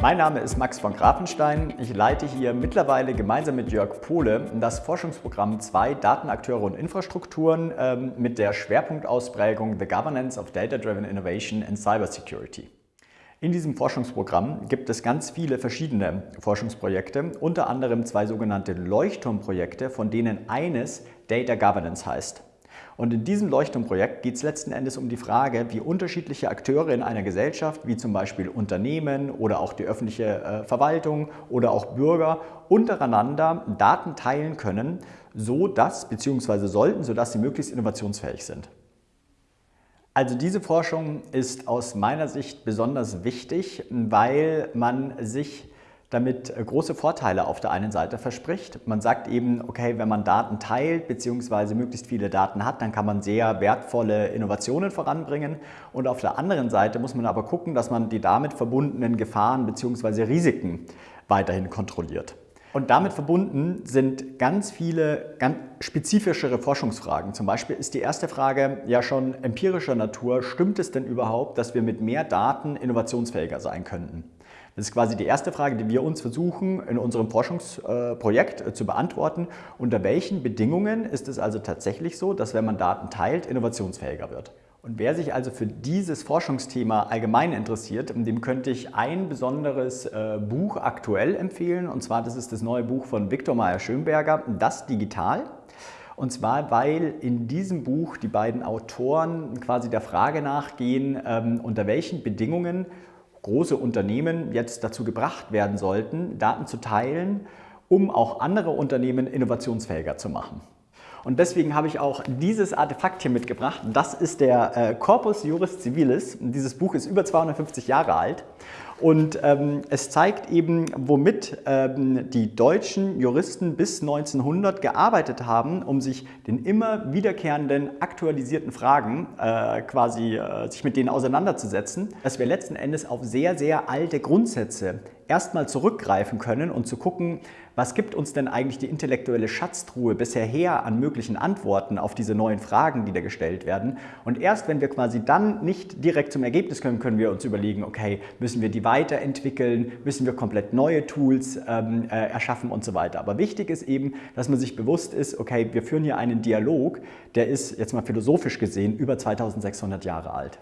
Mein Name ist Max von Grafenstein. Ich leite hier mittlerweile gemeinsam mit Jörg Pohle das Forschungsprogramm 2 Datenakteure und Infrastrukturen ähm, mit der Schwerpunktausprägung The Governance of Data-Driven Innovation and Cybersecurity. In diesem Forschungsprogramm gibt es ganz viele verschiedene Forschungsprojekte, unter anderem zwei sogenannte Leuchtturmprojekte, von denen eines Data Governance heißt. Und in diesem Leuchtturmprojekt geht es letzten Endes um die Frage, wie unterschiedliche Akteure in einer Gesellschaft, wie zum Beispiel Unternehmen oder auch die öffentliche äh, Verwaltung oder auch Bürger, untereinander Daten teilen können, so dass, beziehungsweise sollten, sodass sie möglichst innovationsfähig sind. Also diese Forschung ist aus meiner Sicht besonders wichtig, weil man sich damit äh, große Vorteile auf der einen Seite verspricht. Man sagt eben, okay, wenn man Daten teilt bzw. möglichst viele Daten hat, dann kann man sehr wertvolle Innovationen voranbringen. Und auf der anderen Seite muss man aber gucken, dass man die damit verbundenen Gefahren bzw. Risiken weiterhin kontrolliert. Und damit verbunden sind ganz viele ganz spezifischere Forschungsfragen. Zum Beispiel ist die erste Frage ja schon empirischer Natur. Stimmt es denn überhaupt, dass wir mit mehr Daten innovationsfähiger sein könnten? Das ist quasi die erste Frage, die wir uns versuchen, in unserem Forschungsprojekt äh, zu beantworten. Unter welchen Bedingungen ist es also tatsächlich so, dass wenn man Daten teilt, innovationsfähiger wird? Und wer sich also für dieses Forschungsthema allgemein interessiert, dem könnte ich ein besonderes äh, Buch aktuell empfehlen. Und zwar, das ist das neue Buch von Viktor Meyer-Schönberger, Das Digital. Und zwar, weil in diesem Buch die beiden Autoren quasi der Frage nachgehen, ähm, unter welchen Bedingungen große Unternehmen jetzt dazu gebracht werden sollten, Daten zu teilen, um auch andere Unternehmen innovationsfähiger zu machen. Und deswegen habe ich auch dieses Artefakt hier mitgebracht. Das ist der äh, Corpus Juris Civilis. Dieses Buch ist über 250 Jahre alt und ähm, es zeigt eben, womit ähm, die deutschen Juristen bis 1900 gearbeitet haben, um sich den immer wiederkehrenden aktualisierten Fragen äh, quasi äh, sich mit denen auseinanderzusetzen, dass wir letzten Endes auf sehr, sehr alte Grundsätze erstmal zurückgreifen können und zu gucken, was gibt uns denn eigentlich die intellektuelle Schatztruhe bisher her an möglichen Antworten auf diese neuen Fragen, die da gestellt werden. Und erst wenn wir quasi dann nicht direkt zum Ergebnis kommen, können wir uns überlegen, okay, müssen wir die weiterentwickeln, müssen wir komplett neue Tools ähm, äh, erschaffen und so weiter. Aber wichtig ist eben, dass man sich bewusst ist, okay, wir führen hier einen Dialog, der ist jetzt mal philosophisch gesehen über 2600 Jahre alt.